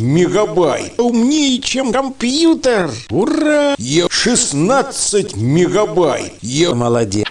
мегабайт. А умнее, чем компьютер. Ура! Я 16 мегабайт. Я Молодец.